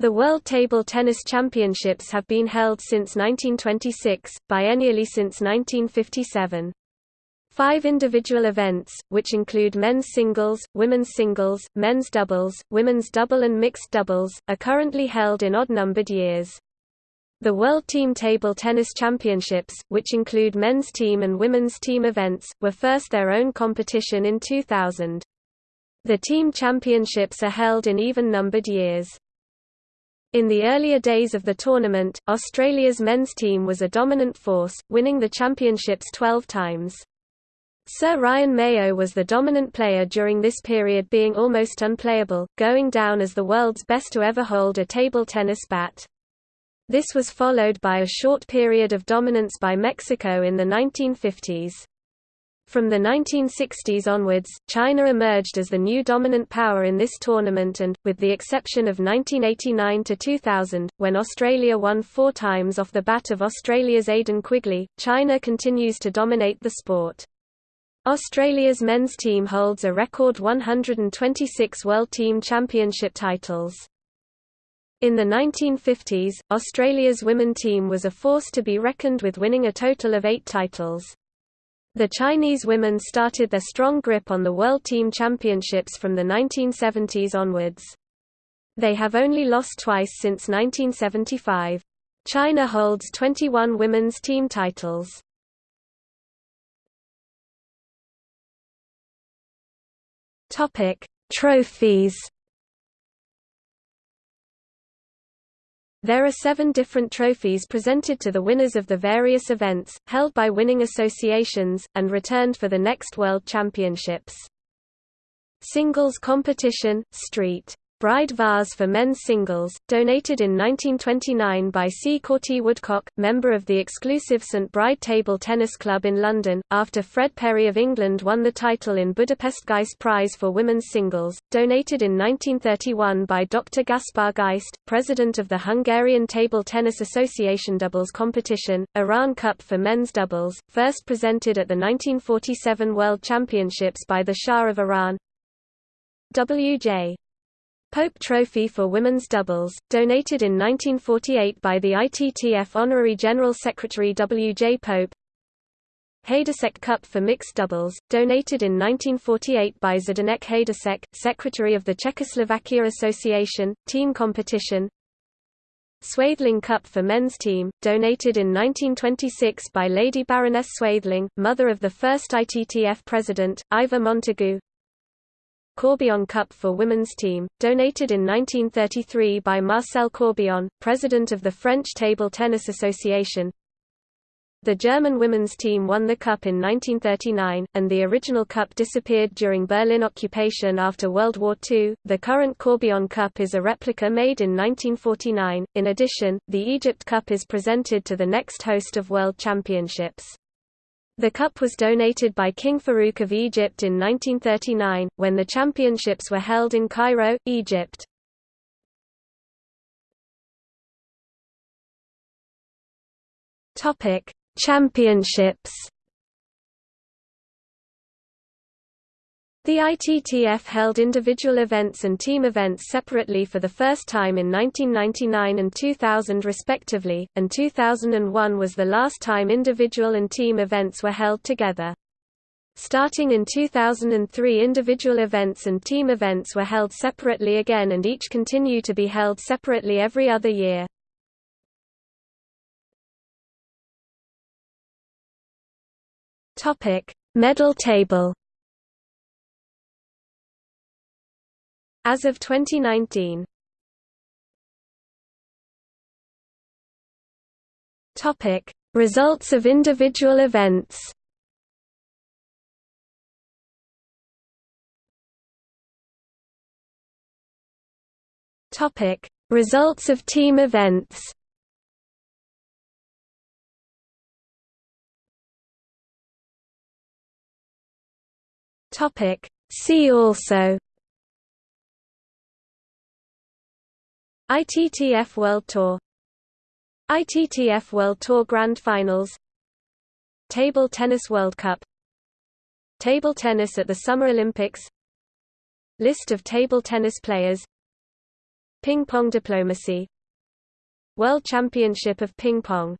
The World Table Tennis Championships have been held since 1926, biennially since 1957. Five individual events, which include men's singles, women's singles, men's doubles, women's double and mixed doubles, are currently held in odd-numbered years. The World Team Table Tennis Championships, which include men's team and women's team events, were first their own competition in 2000. The team championships are held in even-numbered years. In the earlier days of the tournament, Australia's men's team was a dominant force, winning the championships 12 times. Sir Ryan Mayo was the dominant player during this period being almost unplayable, going down as the world's best to ever hold a table tennis bat. This was followed by a short period of dominance by Mexico in the 1950s. From the 1960s onwards, China emerged as the new dominant power in this tournament and, with the exception of 1989–2000, when Australia won four times off the bat of Australia's Aidan Quigley, China continues to dominate the sport. Australia's men's team holds a record 126 World Team Championship titles. In the 1950s, Australia's women team was a force to be reckoned with winning a total of eight titles. The Chinese women started their strong grip on the World Team Championships from the 1970s onwards. They have only lost twice since 1975. China holds 21 women's team titles. Topic: Trophies There are seven different trophies presented to the winners of the various events, held by winning associations, and returned for the next World Championships. Singles competition, Street Bride vase for men's singles, donated in 1929 by C. Corti Woodcock, member of the exclusive St Bride Table Tennis Club in London, after Fred Perry of England won the title in Budapest Geist Prize for women's singles, donated in 1931 by Dr. Gaspar Geist, president of the Hungarian Table Tennis Association doubles competition, Iran Cup for men's doubles, first presented at the 1947 World Championships by the Shah of Iran, W.J. Pope Trophy for women's doubles, donated in 1948 by the ITTF Honorary General Secretary W. J. Pope Heydusek Cup for mixed doubles, donated in 1948 by Zdenek Heydusek, Secretary of the Czechoslovakia Association, team competition Swaythling Cup for men's team, donated in 1926 by Lady Baroness Swaythling, mother of the first ITTF president, Ivor Montagu Corbillon Cup for women's team, donated in 1933 by Marcel Corbillon, president of the French Table Tennis Association. The German women's team won the cup in 1939, and the original cup disappeared during Berlin occupation after World War II. The current Corbillon Cup is a replica made in 1949. In addition, the Egypt Cup is presented to the next host of World Championships. The cup was donated by King Farouk of Egypt in 1939, when the championships were held in Cairo, Egypt. Championships The ITTF held individual events and team events separately for the first time in 1999 and 2000 respectively, and 2001 was the last time individual and team events were held together. Starting in 2003 individual events and team events were held separately again and each continue to be held separately every other year. Medal table As of 2019 Topic: Results of individual events. Topic: Results of team events. Topic: See also ITTF World Tour. ITTF World Tour Grand Finals. Table Tennis World Cup. Table tennis at the Summer Olympics. List of table tennis players. Ping pong diplomacy. World Championship of Ping Pong